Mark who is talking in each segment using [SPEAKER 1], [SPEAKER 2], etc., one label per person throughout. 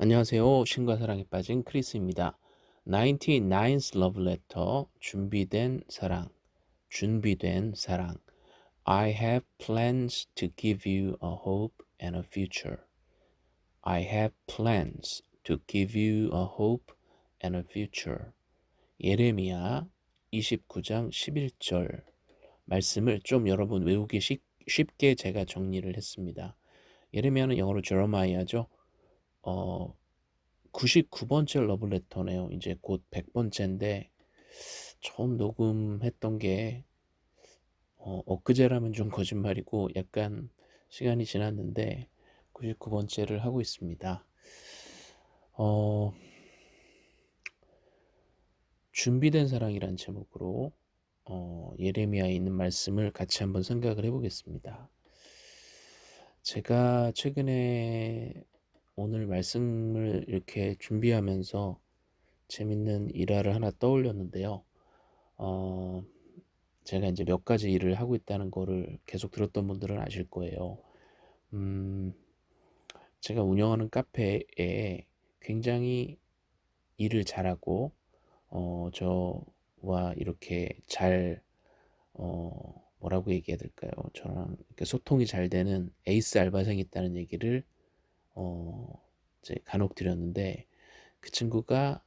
[SPEAKER 1] 안녕하세요. 신과 사랑에 빠진 크리스입니다. 99th Love Letter 준비된 사랑 준비된 사랑 I have plans to give you a hope and a future. I have plans to give you a hope and a future. 예레미야 29장 11절 말씀을 좀 여러분 외우기 쉽, 쉽게 제가 정리를 했습니다. 예레미야는 영어로 제레마이아죠. 어, 99번째 러브레터네요. 이제 곧 100번째인데 처음 녹음했던 게 어, 엊그제라면 좀 거짓말이고 약간 시간이 지났는데 99번째를 하고 있습니다. 어, 준비된 사랑이란 제목으로 어, 예레미야에 있는 말씀을 같이 한번 생각을 해보겠습니다. 제가 최근에 오늘 말씀을 이렇게 준비하면서 재밌는 일화를 하나 떠올렸는데요. 어, 제가 이제 몇 가지 일을 하고 있다는 거를 계속 들었던 분들은 아실 거예요. 음, 제가 운영하는 카페에 굉장히 일을 잘하고, 어, 저와 이렇게 잘, 어, 뭐라고 얘기해야 될까요? 저랑 소통이 잘 되는 에이스 알바생이 있다는 얘기를 어, 이제 간혹 드렸는데 그 친구가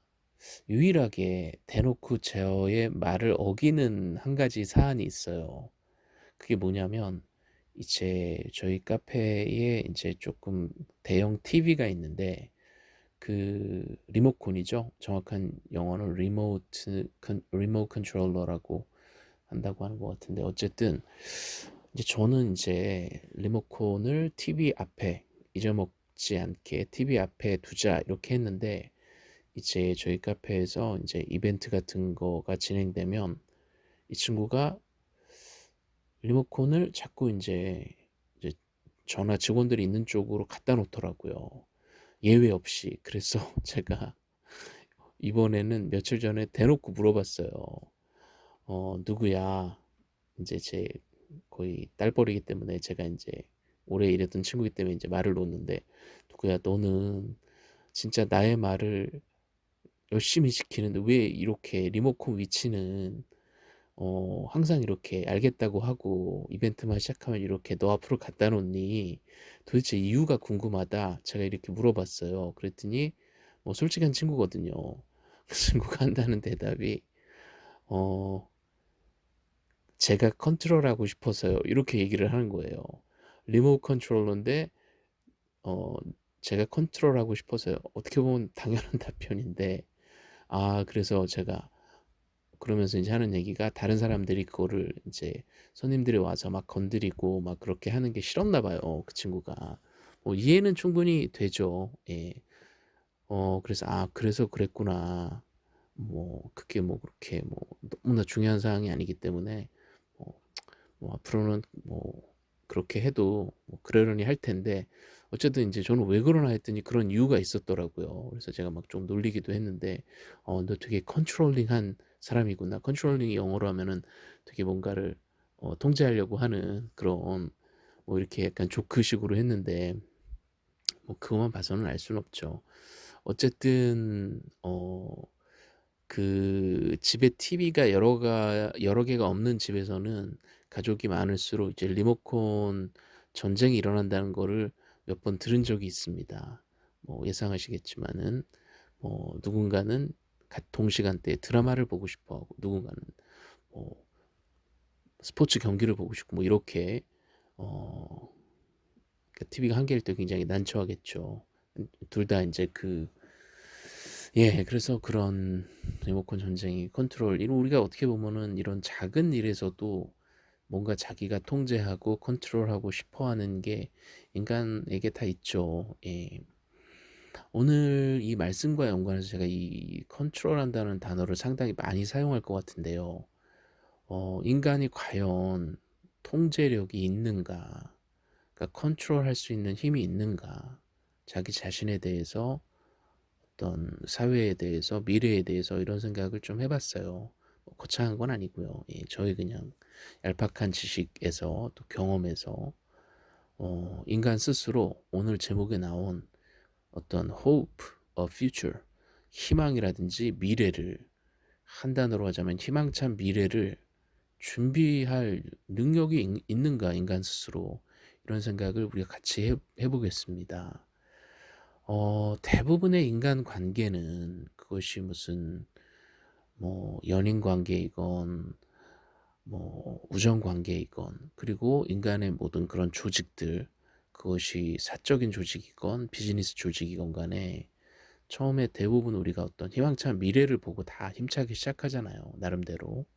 [SPEAKER 1] 유일하게 대놓고 제어의 말을 어기는 한 가지 사안이 있어요. 그게 뭐냐면 이제 저희 카페에 이제 조금 대형 TV가 있는데 그 리모컨이죠. 정확한 영어는 리모트 remote controller라고 한다고 하는 것 같은데 어쨌든 이제 저는 이제 리모컨을 TV 앞에 잊어먹 지 않게 TV 앞에 두자 이렇게 했는데 이제 저희 카페에서 이제 이벤트 같은 거가 진행되면 이 친구가 리모컨을 자꾸 이제, 이제 저나 직원들이 있는 쪽으로 갖다 놓더라고요. 예외 없이. 그래서 제가 이번에는 며칠 전에 대놓고 물어봤어요. 어, 누구야? 이제 제 거의 딸버리기 때문에 제가 이제 오래 일했던 친구이기 때문에 이제 말을 놓는데 누구야 너는 진짜 나의 말을 열심히 지키는데 왜 이렇게 리모컨 위치는 어 항상 이렇게 알겠다고 하고 이벤트만 시작하면 이렇게 너 앞으로 갖다 놓니? 도대체 이유가 궁금하다. 제가 이렇게 물어봤어요. 그랬더니 뭐 솔직한 친구거든요. 그 친구가 한다는 대답이 어 제가 컨트롤하고 싶어서요. 이렇게 얘기를 하는 거예요 remote controller인데 어 제가 컨트롤하고 싶어서요. 어떻게 보면 당연한 답변인데 아 그래서 제가 그러면서 이제 하는 얘기가 다른 사람들이 그거를 이제 손님들이 와서 막 건드리고 막 그렇게 하는 게 싫었나 봐요. 그 친구가. 뭐 이해는 충분히 되죠. 예. 어 그래서 아 그래서 그랬구나. 뭐 그게 뭐 그렇게 뭐 너무나 중요한 사항이 아니기 때문에 뭐, 뭐 앞으로는 뭐 그렇게 해도 뭐 그러려니 할 텐데 어쨌든 이제 저는 왜 그러나 했더니 그런 이유가 있었더라고요. 그래서 제가 막 좀 놀리기도 했는데 어, 너 되게 controlling한 사람이구나. controlling이 영어로 하면은 되게 뭔가를 어, 통제하려고 하는 그런 뭐 이렇게 약간 조크식으로 했는데 뭐 그것만 봐서는 알 수는 없죠. 어쨌든 어, 그 집에 TV가 여러 가 여러 개가 없는 집에서는 가족이 많을수록 이제 리모컨 전쟁이 일어난다는 거를 몇 번 들은 적이 있습니다. 뭐 예상하시겠지만은 뭐 누군가는 동시간대에 드라마를 보고 싶어 하고 누군가는 뭐 스포츠 경기를 보고 싶고 뭐 이렇게 어 TV가 한 개일 때 굉장히 난처하겠죠. 둘 다 이제 그 예, 그래서 그런 리모컨 전쟁이 컨트롤, 이런 우리가 어떻게 보면은 이런 작은 일에서도 뭔가 자기가 통제하고 컨트롤하고 싶어 하는 게 인간에게 다 있죠. 예. 오늘 이 말씀과 연관해서 제가 이 컨트롤 한다는 단어를 상당히 많이 사용할 것 같은데요. 어, 인간이 과연 통제력이 있는가? 그러니까 컨트롤 할 수 있는 힘이 있는가? 자기 자신에 대해서 어떤 사회에 대해서 미래에 대해서 이런 생각을 좀 해봤어요. 뭐 거창한 건 아니고요. 예, 저희 그냥 얄팍한 지식에서 또 경험에서 어, 인간 스스로 오늘 제목에 나온 어떤 hope of future 희망이라든지 미래를 한 단어로 하자면 희망찬 미래를 준비할 능력이 있 있는가 인간 스스로 이런 생각을 우리가 같이 해해 보겠습니다. 어 대부분의 인간 관계는 그것이 무슨 뭐 연인 관계이건 뭐 우정 관계이건 그리고 인간의 모든 그런 조직들 그것이 사적인 조직이건 비즈니스 조직이건 간에 처음에 대부분 우리가 어떤 희망찬 미래를 보고 다 힘차게 시작하잖아요 나름대로.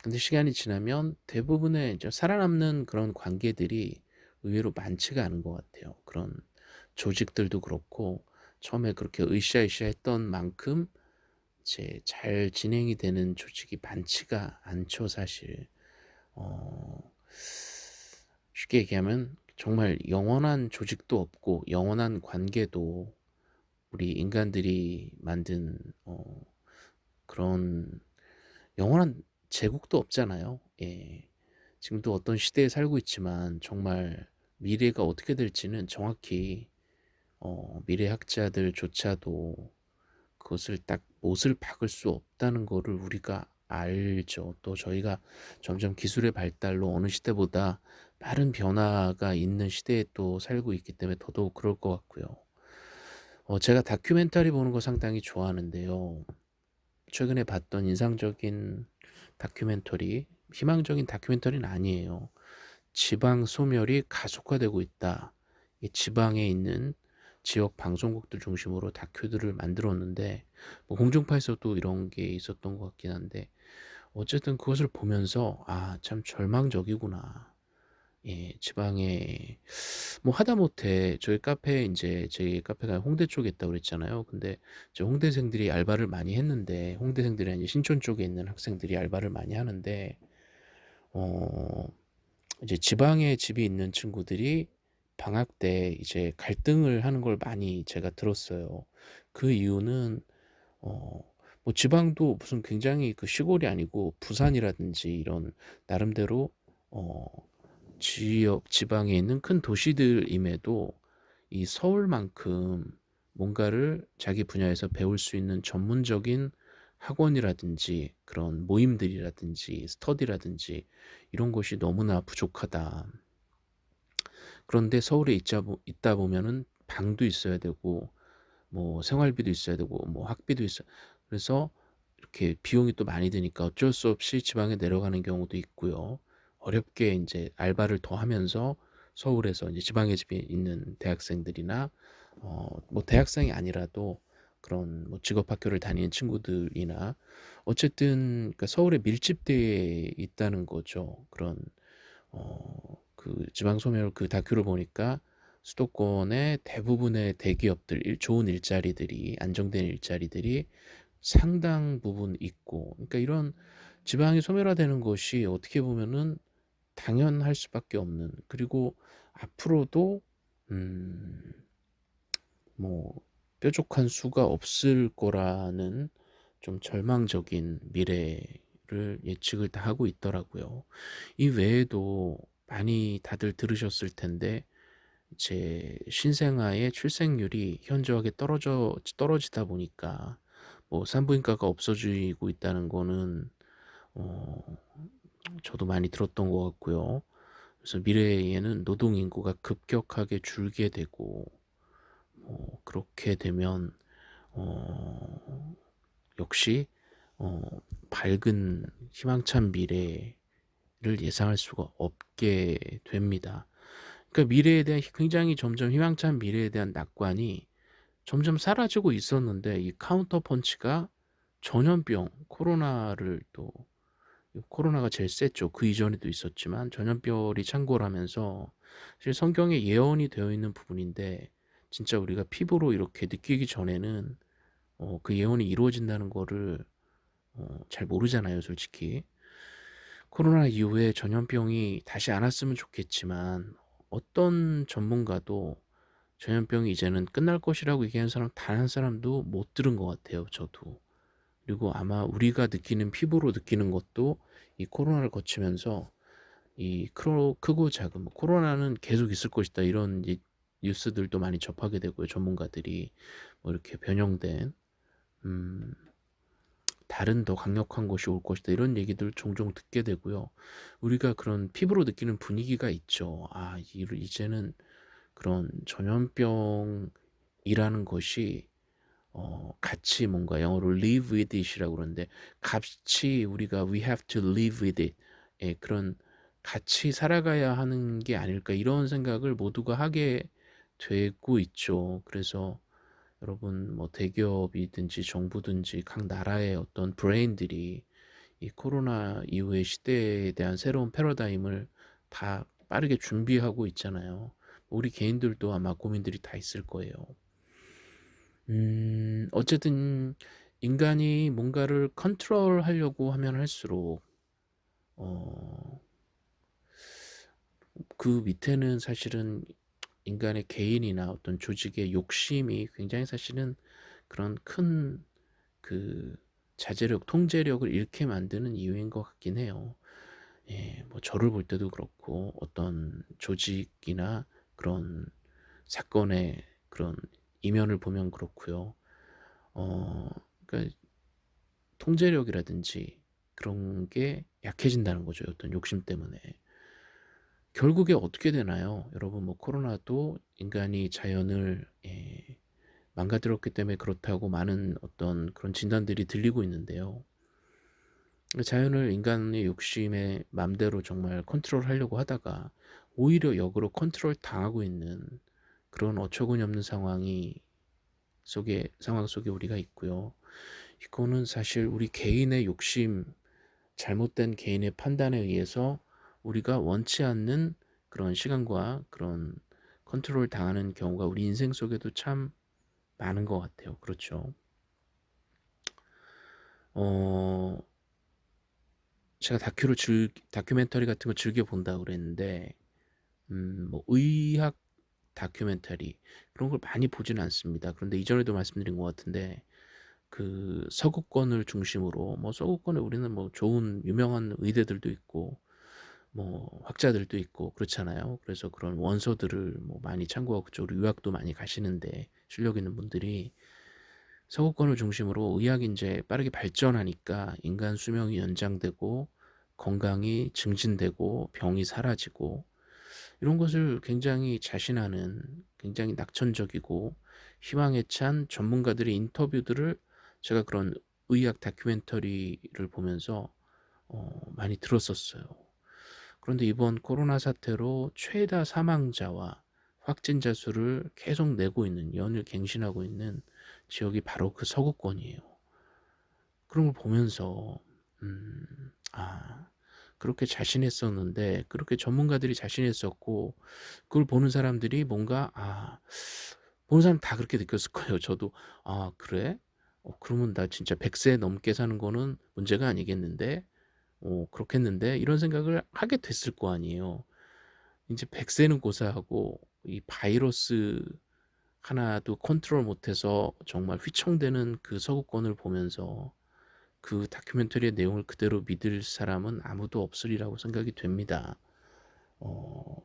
[SPEAKER 1] 근데 시간이 지나면 대부분의 이제 살아남는 그런 관계들이 의외로 많지가 않은 것 같아요. 그런 조직들도 그렇고 처음에 그렇게 으쌰으쌰 했던 만큼 이 제 잘 진행이 되는 조직이 많지가 않죠 사실. 어 쉽게 얘기하면 정말 영원한 조직도 없고 영원한 관계도 우리 인간들이 만든 어 그런 영원한 제국도 없잖아요. 예. 지금도 어떤 시대에 살고 있지만 정말 미래가 어떻게 될지는 정확히 어 미래학자들조차도 그것을 딱 못을 박을 수 없다는 거를 우리가 알죠. 또 저희가 점점 기술의 발달로 어느 시대보다 빠른 변화가 있는 시대에 또 살고 있기 때문에 더더욱 그럴 것 같고요. 어 제가 다큐멘터리 보는 거 상당히 좋아하는데요. 최근에 봤던 인상적인 다큐멘터리 희망적인 다큐멘터리는 아니에요. "지방 소멸이 가속화되고 있다." 이 지방에 있는 지역 방송국들 중심으로 다큐들을 만들었는데 뭐 공중파에서도 이런 게 있었던 것 같긴 한데 어쨌든 그것을 보면서 '아 참 절망적이구나.' 예 지방에 뭐 하다못해 저희 카페에 인제 제 카페가 홍대 쪽에 있다고 그랬잖아요. 근데 이제 홍대생들이 알바를 많이 했는데 홍대생들이 아니라 신촌 쪽에 있는 학생들이 알바를 많이 하는데 어 이제 지방에 집이 있는 친구들이 방학 때 이제 갈등을 하는 걸 많이 제가 들었어요. 그 이유는 어 뭐 지방도 무슨 굉장히 그 시골이 아니고 부산이라든지 이런 나름대로 어 지역 지방에 있는 큰 도시들임에도 이 서울만큼 뭔가를 자기 분야에서 배울 수 있는 전문적인 학원이라든지 그런 모임들이라든지 스터디라든지 이런 것이 너무나 부족하다. 그런데 서울에 있자 보 있다 보면은 방도 있어야 되고 뭐 생활비도 있어야 되고 뭐 학비도 있어 그래서 이렇게 비용이 또 많이 드니까 어쩔 수 없이 지방에 내려가는 경우도 있고요. 어렵게 인제 알바를 더 하면서 서울에서 이제 지방에 집이 있는 대학생들이나 어 뭐 대학생이 아니라도 그런 뭐 직업학교를 다니는 친구들이나 어쨌든 그러니까 서울에 밀집되어 있다는 거죠. 그런 어 그 지방 소멸 그 다큐를 보니까 수도권의 대부분의 대기업들 일 좋은 일자리들이 안정된 일자리들이 상당 부분 있고 그러니까 이런 지방이 소멸화되는 것이 어떻게 보면은 당연할 수밖에 없는 그리고 앞으로도 음뭐 뾰족한 수가 없을 거라는 좀 절망적인 미래를 예측을 다 하고 있더라고요. 이 외에도 많이 다들 들으셨을 텐데 이제 신생아의 출생률이 현저하게 떨어져 떨어지다 보니까 뭐 산부인과가 없어지고 있다는 거는 어 저도 많이 들었던 것 같고요. 그래서 미래에는 노동 인구가 급격하게 줄게 되고 뭐 그렇게 되면 어 역시 어 밝은 희망찬 미래 를 예상할 수가 없게 됩니다. 그러니까 미래에 대한 굉장히 점점 희망찬 미래에 대한 낙관이 점점 사라지고 있었는데 이 카운터 펀치가 전염병 코로나를 또 코로나가 제일 셌죠. 그 이전에도 있었지만 전염병이 창궐 하면서 사실 성경에 예언이 되어 있는 부분인데 진짜 우리가 피부로 이렇게 느끼기 전에는 어 그 예언이 이루어진다는 거를 어 잘 모르잖아요 솔직히. 코로나 이후에 전염병이 다시 안 왔으면 좋겠지만 어떤 전문가도 전염병이 이제는 끝날 것이라고 얘기하는 사람 단 한 사람도 못 들은 것 같아요 저도. 그리고 아마 우리가 느끼는 피부로 느끼는 것도 이 코로나를 거치면서 이 크로 크고 작은 뭐 '코로나는 계속 있을 것이다.' 이런 이 뉴스들도 많이 접하게 되고요. 전문가들이 뭐 이렇게 변형된 음" 다른 더 강력한 것이 올 것이다." 이런 얘기들 종종 듣게 되고요. 우리가 그런 피부로 느끼는 분위기가 있죠. '아 이 이제는 그런 전염병이라는 것이 어 같이 뭔가 영어로 live with it이라고 그러는데 같이 우리가 we have to live with it 예 그런 '같이 살아가야 하는 게 아닐까.' 이런 생각을 모두가 하게 되고 있죠. 그래서 여러분 뭐 대기업이든지 정부든지 각 나라의 어떤 브레인들이 이 코로나 이후의 시대에 대한 새로운 패러다임을 다 빠르게 준비하고 있잖아요. 우리 개인들도 아마 고민들이 다 있을 거예요. 음 어쨌든 인간이 뭔가를 컨트롤 하려고 하면 할수록 어 그 밑에는 사실은 인간의 개인이나 어떤 조직의 욕심이 굉장히 사실은 그런 큰 그 자제력, 통제력을 잃게 만드는 이유인 것 같긴 해요. 예 뭐 저를 볼 때도 그렇고 어떤 조직이나 그런 사건의 그런 이면을 보면 그렇고요. 어 그러니까 통제력이라든지 그런 게 약해진다는 거죠, 어떤 욕심 때문에. 결국에 어떻게 되나요? 여러분 뭐 코로나도 인간이 자연을 예 망가뜨렸기 때문에 그렇다고 많은 어떤 그런 진단들이 들리고 있는데요. 자연을 인간의 욕심에 맘대로 정말 컨트롤 하려고 하다가 오히려 역으로 컨트롤 당하고 있는 그런 어처구니 없는 상황이 속에 상황 속에 우리가 있고요. 이거는 사실 우리 개인의 욕심, 잘못된 개인의 판단에 의해서 우리가 원치 않는 그런 시간과 그런 컨트롤 당하는 경우가 우리 인생 속에도 참 많은 것 같아요. 그렇죠. 어 제가 다큐를 즐 다큐멘터리 같은 거 즐겨 본다고 그랬는데 음 뭐 의학 다큐멘터리 그런 걸 많이 보지는 않습니다. 그런데 이전에도 말씀드린 것 같은데 그 서구권을 중심으로 뭐 서구권에 우리는 뭐 좋은 유명한 의대들도 있고 뭐 학자들도 있고 그렇잖아요. 그래서 그런 원서들을 뭐 많이 참고하고 그쪽으로 유학도 많이 가시는데 실력 있는 분들이 서구권을 중심으로 의학이 인제 빠르게 발전하니까 인간 수명이 연장되고 건강이 증진되고 병이 사라지고 이런 것을 굉장히 자신하는 굉장히 낙천적이고 희망에 찬 전문가들의 인터뷰들을 제가 그런 의학 다큐멘터리를 보면서 어 많이 들었었어요. 그런데 이번 코로나 사태로 최다 사망자와 확진자 수를 계속 내고 있는 연일 갱신하고 있는 지역이 바로 그 서구권이에요. 그런 걸 보면서 음 '아 그렇게 자신했었는데 그렇게 전문가들이 자신했었고 그걸 보는 사람들이 뭔가 아 보는 사람 다 그렇게 느꼈을 거예요. 저도 '아 그래? 어 그러면 나 진짜 100세 넘게 사는 거는 문제가 아니겠는데? 어 그렇겠는데?' 이런 생각을 하게 됐을 거 아니에요. 인제 100 세는 고사하고 이 바이러스 하나도 컨트롤 못해서 정말 휘청대는 그 서구권을 보면서 그 다큐멘터리의 내용을 그대로 믿을 사람은 아무도 없으리라고 생각이 됩니다. 어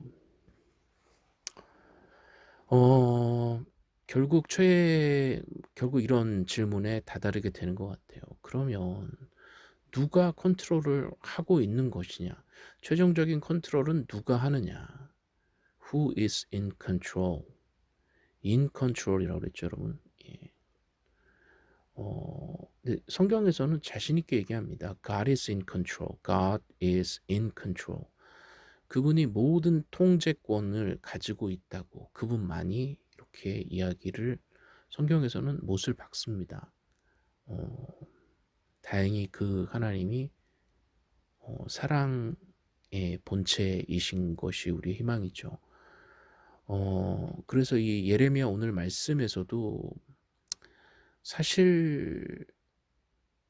[SPEAKER 1] 어 결국 최 결국 이런 질문에 다다르게 되는 것 같아요. 그러면 누가 컨트롤을 하고 있는 것이냐? 최종적인 컨트롤은 누가 하느냐? Who is in control? in control이라고 그랬죠, 여러분. 예. 어네 성경에서는 자신 있게 얘기합니다. God is in control. God is in control. 그분이 모든 통제권을 가지고 있다고 그분만이 이렇게 이야기를 성경에서는 못을 박습니다. 어 다행히 그 하나님이 어 사랑의 본체이신 것이 우리의 희망이죠. 어 그래서 이 예레미야 오늘 말씀에서도 사실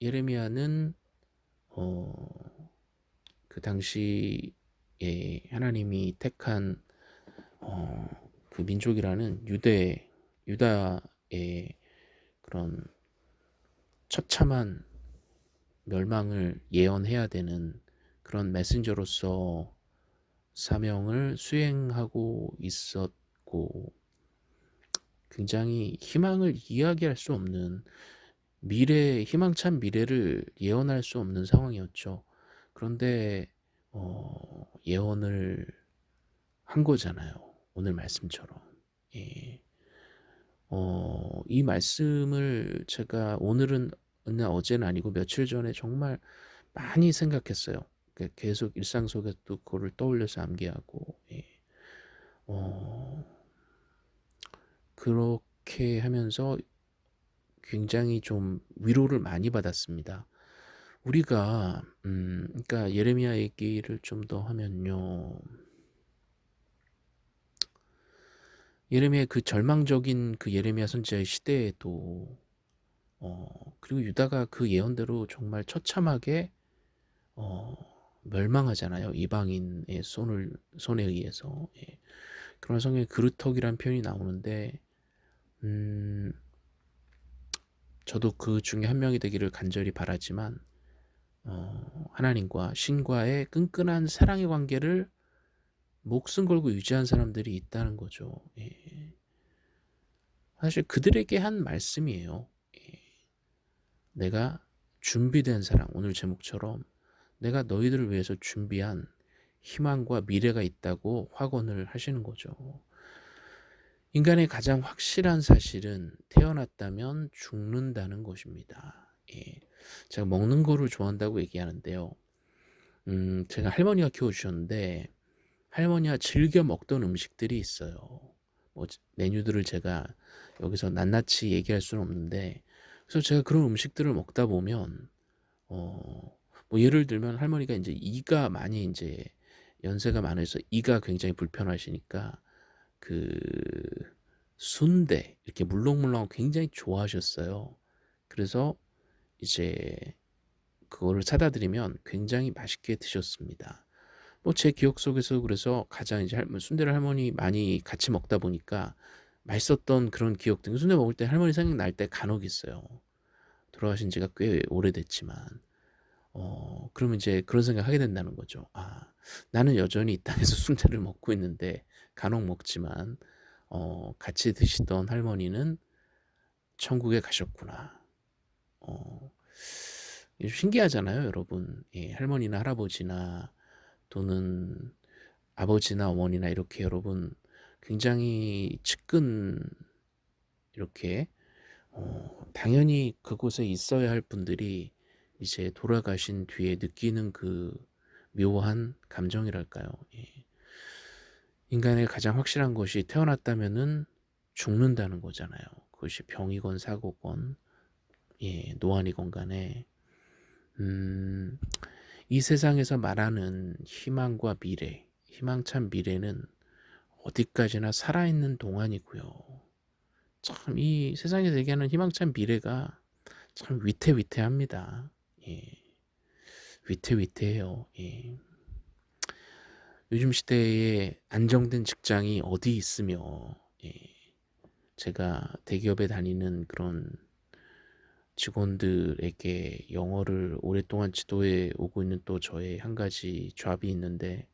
[SPEAKER 1] 예레미야는 어 그 당시에 하나님이 택한 어 그 민족이라는 유대 유다의 그런 처참한 멸망을 예언해야 되는 그런 메신저로서 사명을 수행하고 있었고 굉장히 희망을 이야기할 수 없는 미래 희망찬 미래를 예언할 수 없는 상황이었죠. 그런데 어 예언을 한 거잖아요. 오늘 말씀처럼. 예. 어 이 말씀을 제가 오늘은 나 어제는 아니고 며칠 전에 정말 많이 생각했어요. 그 계속 일상 속에서도 그거를 떠올려서 암기하고 예. 어 그렇게 하면서 굉장히 좀 위로를 많이 받았습니다. 우리가 음 그러니까 예레미야 얘기를 좀 더 하면요. 예레미야의 그 절망적인 그 예레미야 선지자의 시대에도 어 그리고 유다가 그 예언대로 정말 처참하게 어 멸망하잖아요. 이방인의 손을 손에 의해서. 예. 그런 성경에 그루터기란 표현이 나오는데 음 저도 그 중에 한 명이 되기를 간절히 바라지만 어 하나님과 신과의 끈끈한 사랑의 관계를 목숨 걸고 유지한 사람들이 있다는 거죠. 예. 사실 그들에게 한 말씀이에요. 예. 내가 준비된 사랑, 오늘 제목처럼 내가 너희들을 위해서 준비한 희망과 미래가 있다고 확언을 하시는 거죠. 인간의 가장 확실한 사실은 태어났다면 죽는다는 것입니다. 예. 제가 먹는 거를 좋아한다고 얘기하는데요. 음, 제가 할머니가 키워주셨는데 할머니가 즐겨 먹던 음식들이 있어요. 뭐 메뉴들을 제가 여기서 낱낱이 얘기할 수는 없는데 그래서 제가 그런 음식들을 먹다 보면 어, 뭐 예를 들면 할머니가 이제 이가 많이 이제 연세가 많아서 이가 굉장히 불편하시니까 그 순대 이렇게 물렁물렁 굉장히 좋아하셨어요. 그래서 이제 그거를 사다 드리면 굉장히 맛있게 드셨습니다. 뭐 제 기억 속에서 그래서 가장 이제 할머 순대를 할머니 많이 같이 먹다 보니까 맛있었던 그런 기억들 순대 먹을 때 할머니 생각날 때 간혹 있어요. 돌아가신 지가 꽤 오래됐지만 어 그러면 이제 그런 생각하게 된다는 거죠. '아 나는 여전히 이 땅에서 순대를 먹고 있는데 간혹 먹지만 어 같이 드시던 할머니는 천국에 가셨구나.' 어 신기하잖아요 여러분. 예 할머니나 할아버지나 또는 아버지나 어머니나 이렇게 여러분 굉장히 측근 이렇게 어 당연히 그곳에 있어야 할 분들이 이제 돌아가신 뒤에 느끼는 그 묘한 감정이랄까요. 예. 인간의 가장 확실한 것이 태어났다면은 죽는다는 거잖아요. 그것이 병이건 사고건 예, 노안이건 간에 음, 이 세상에서 말하는 희망과 미래, 희망찬 미래는 어디까지나 살아있는 동안이고요. 참 이 세상에서 얘기하는 희망찬 미래가 참 위태위태합니다. 예. 위태위태해요. 예. 요즘 시대에 안정된 직장이 어디 있으며 예. 제가 대기업에 다니는 그런 직원들에게 영어를 오랫동안 지도해 오고 있는 또 저의 한 가지 잡이 있는데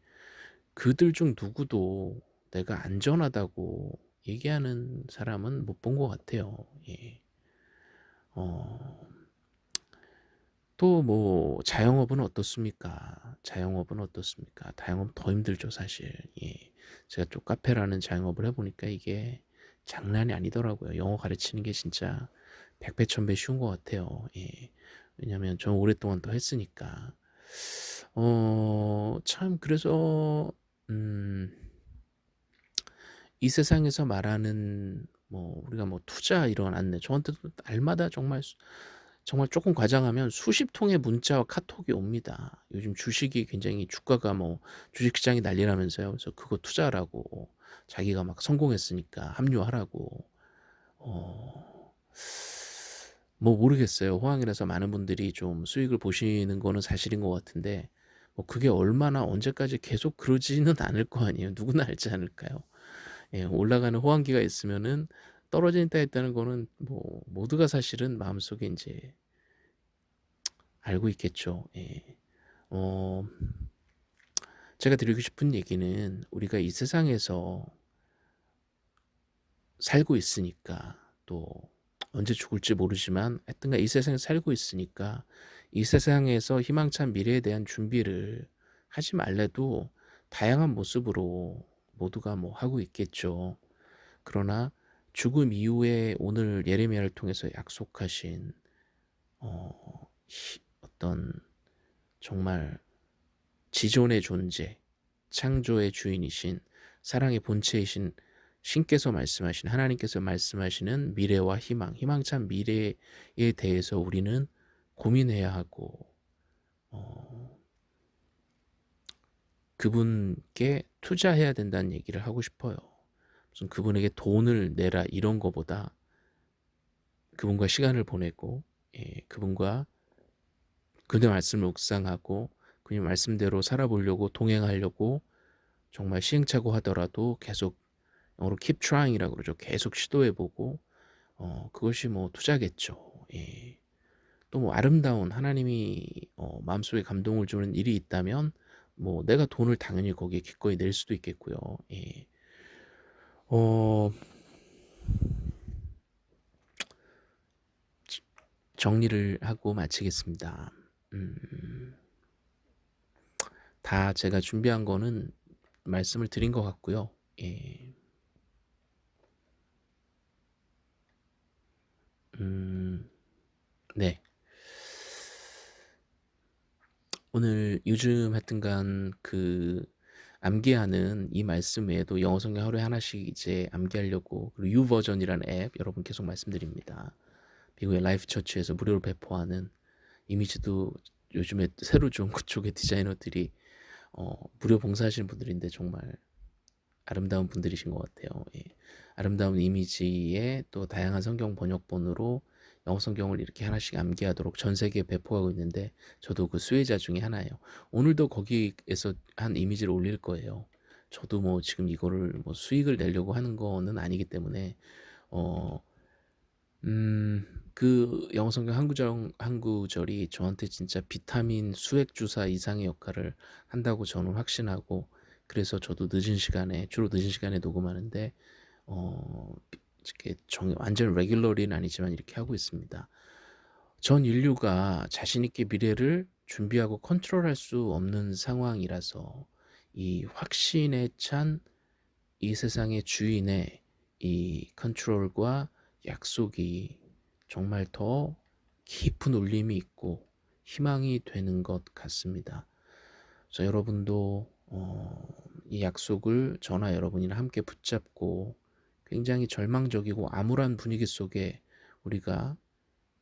[SPEAKER 1] 그들 중 누구도 내가 안전하다고 얘기하는 사람은 못 본 것 같아요. 예. 어, 또뭐 자영업은 어떻습니까? 자영업은 어떻습니까? 자영업 더 힘들죠 사실. 예. 제가 또 카페라는 자영업을 해보니까 이게 장난이 아니더라고요. 영어 가르치는 게 진짜 백배 천배 쉬운 것 같아요. 예. 왜냐면 저 오랫동안 또 했으니까. 어, 참 그래서 음, 이 세상에서 말하는 뭐 우리가 뭐 투자 이런 안내 저한테도 날마다 정말 정말 조금 과장하면 수십 통의 문자와 카톡이 옵니다. 요즘 주식이 굉장히 주가가 뭐 주식시장이 난리라면서요. 그래서 그거 투자라고 자기가 막 성공했으니까 합류하라고 어... 뭐 모르겠어요. 호황이라서 많은 분들이 좀 수익을 보시는 거는 사실인 것 같은데 뭐 그게 얼마나 언제까지 계속 그러지는 않을 거 아니에요. 누구나 알지 않을까요? 예, 올라가는 호황기가 있으면은 떨어진다 했다는 거는 뭐 모두가 사실은 마음속에 이제 알고 있겠죠. 예. 어, 제가 드리고 싶은 얘기는 우리가 이 세상에서 살고 있으니까 또 언제 죽을지 모르지만 하여튼간 이 세상에 살고 있으니까 이 세상에서 희망찬 미래에 대한 준비를 하지 말래도 다양한 모습으로 모두가 뭐 하고 있겠죠. 그러나 죽음 이후에 오늘 예레미야를 통해서 약속하신 어, 어떤 정말 지존의 존재, 창조의 주인이신 사랑의 본체이신 신께서 말씀하신 하나님께서 말씀하시는 미래와 희망, 희망찬 미래에 대해서 우리는 고민해야 하고 어, 그분께 투자해야 된다는 얘기를 하고 싶어요. 무슨 그분에게 돈을 내라 이런 거보다 그분과 시간을 보내고 예, 그분과 그분의 말씀을 묵상하고 그분의 말씀대로 살아보려고 동행하려고 정말 시행착오 하더라도 계속 영어로 keep trying이라고 그러죠. 계속 시도해보고 어, 그것이 뭐 투자겠죠. 예. 또 뭐 아름다운 하나님이 어, 마음속에 감동을 주는 일이 있다면 뭐 내가 돈을 당연히 거기에 기꺼이 낼 수도 있겠고요. 예. 어, 정리를 하고 마치겠습니다. 음, 다 제가 준비한 거는 말씀을 드린 것 같고요. 예. 음, 네. 오늘 요즘 하여튼간 그 암기하는 이 말씀 외에도 영어 성경 하루에 하나씩 이제 암기하려고 그리고 YouVersion이라는 앱 여러분 계속 말씀드립니다. 미국의 Life Church에서 무료로 배포하는 이미지도 요즘에 새로 좀 그쪽의 디자이너들이 어, 무료 봉사하시는 분들인데 정말 아름다운 분들이신 것 같아요. 예. 아름다운 이미지에 또 다양한 성경 번역본으로 영어 성경을 이렇게 하나씩 암기하도록 전 세계에 배포하고 있는데 저도 그 수혜자 중에 하나예요. 오늘도 거기에서 한 이미지를 올릴 거예요. 저도 뭐 지금 이거를 뭐 수익을 내려고 하는 거는 아니기 때문에 어, 음, 그 영어 성경 한 구절 한 구절이 저한테 진짜 비타민 수액 주사 이상의 역할을 한다고 저는 확신하고 그래서 저도 늦은 시간에 주로 늦은 시간에 녹음하는데 어, 이렇게 정, 완전 레귤러리는 아니지만 이렇게 하고 있습니다. 전 인류가 자신 있게 미래를 준비하고 컨트롤할 수 없는 상황이라서 이 확신에 찬 이 세상의 주인의 이 컨트롤과 약속이 정말 더 깊은 울림이 있고 희망이 되는 것 같습니다. 그래서 여러분도 어, 이 약속을 저나 여러분이랑 함께 붙잡고 굉장히 절망적이고 암울한 분위기 속에 우리가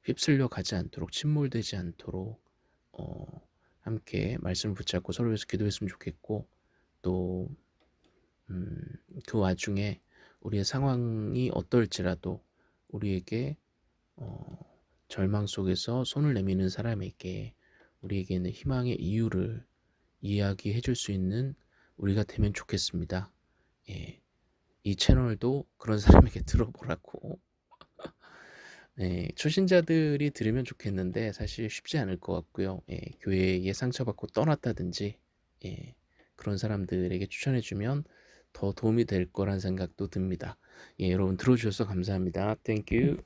[SPEAKER 1] 휩쓸려 가지 않도록 침몰되지 않도록 어, 함께 말씀을 붙잡고 서로 위해서 기도했으면 좋겠고 또그 음, 그 와중에 우리의 상황이 어떨지라도 우리에게 어, 절망 속에서 손을 내미는 사람에게 우리에게 는 희망의 이유를 이야기해 줄 수 있는 우리가 되면 좋겠습니다. 예. 이 채널도 그런 사람에게 들어보라고 네, 초신자들이 들으면 좋겠는데 사실 쉽지 않을 것 같고요. 예, 교회에 상처받고 떠났다든지 예, 그런 사람들에게 추천해주면 더 도움이 될 거란 생각도 듭니다. 예, 여러분 들어주셔서 감사합니다. 땡큐